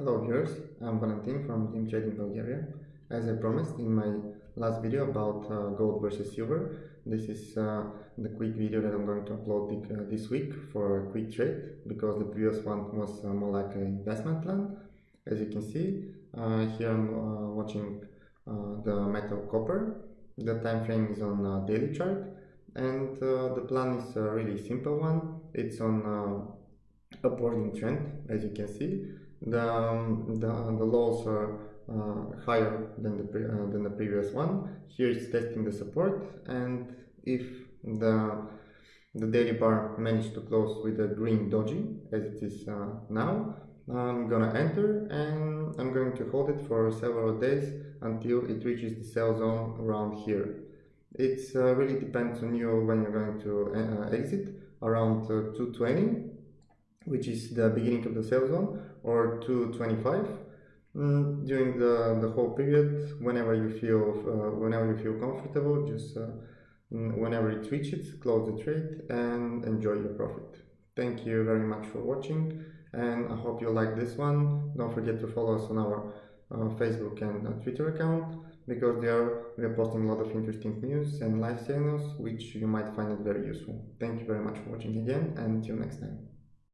Hello viewers, I'm Valentin from Team Trading Bulgaria. As I promised in my last video about uh, gold versus silver, this is uh, the quick video that I'm going to upload uh, this week for a quick trade because the previous one was uh, more like an investment plan. As you can see, uh, here I'm uh, watching the metal copper. The time frame is on daily chart and the plan is a really simple one. It's on upwarding trend as you can see the, um, the, the lows are uh, higher than the, uh, than the previous one. Here it's testing the support and if the, the daily bar managed to close with a green doji as it is uh, now, I'm gonna enter and I'm going to hold it for several days until it reaches the sell zone around here. It uh, really depends on you when you're going to uh, exit around uh, 220 which is the beginning of the sell zone or 225 mm, during the, the whole period whenever you feel uh, whenever you feel comfortable just uh, mm, whenever it reaches close the trade and enjoy your profit. Thank you very much for watching and i hope you like this one. Don't forget to follow us on our uh, facebook and uh, twitter account because there we are posting a lot of interesting news and live signals which you might find it very useful. Thank you very much for watching again and until next time